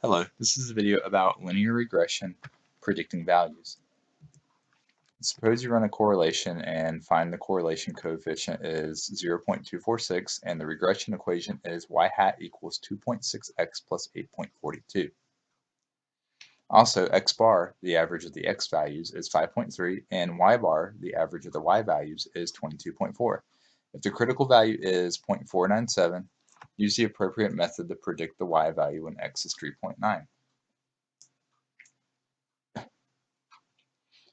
Hello, this is a video about linear regression predicting values. Suppose you run a correlation and find the correlation coefficient is 0.246 and the regression equation is y hat equals 2.6x plus 8.42. Also, x bar, the average of the x values, is 5.3 and y bar, the average of the y values, is 22.4. If the critical value is 0.497, Use the appropriate method to predict the y value when x is 3.9.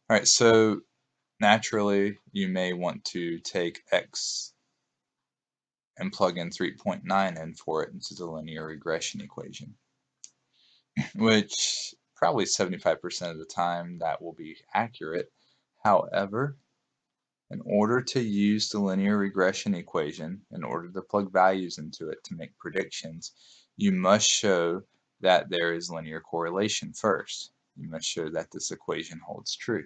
Alright, so naturally you may want to take x and plug in 3.9 in for it into the linear regression equation, which probably 75% of the time that will be accurate. However, in order to use the linear regression equation, in order to plug values into it to make predictions, you must show that there is linear correlation first. You must show that this equation holds true.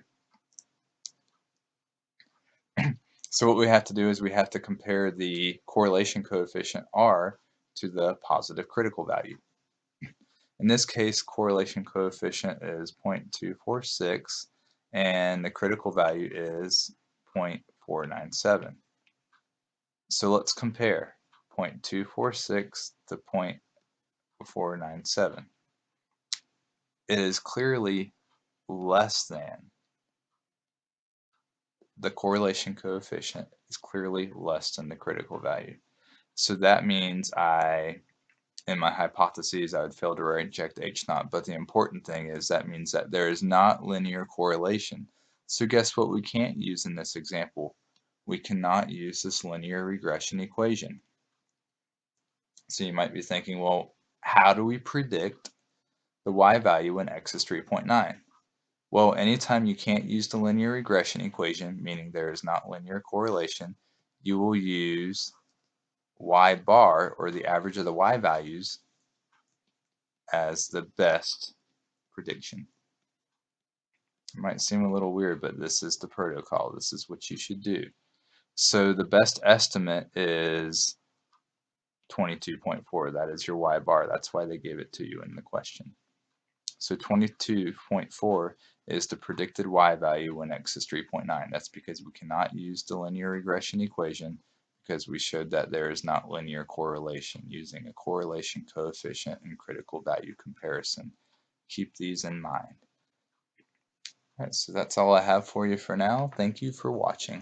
so what we have to do is we have to compare the correlation coefficient R to the positive critical value. In this case, correlation coefficient is 0.246 and the critical value is 0.497. So let's compare 0.246 to 0.497. It is clearly less than the correlation coefficient is clearly less than the critical value. So that means I, in my hypotheses, I would fail to reject H naught, but the important thing is that means that there is not linear correlation so guess what we can't use in this example? We cannot use this linear regression equation. So you might be thinking, well, how do we predict the y value when x is 3.9? Well, anytime you can't use the linear regression equation, meaning there is not linear correlation, you will use y bar, or the average of the y values, as the best prediction. It might seem a little weird, but this is the protocol. This is what you should do. So the best estimate is 22.4. That is your y bar. That's why they gave it to you in the question. So 22.4 is the predicted y value when x is 3.9. That's because we cannot use the linear regression equation because we showed that there is not linear correlation using a correlation coefficient and critical value comparison. Keep these in mind. Alright, so that's all I have for you for now. Thank you for watching.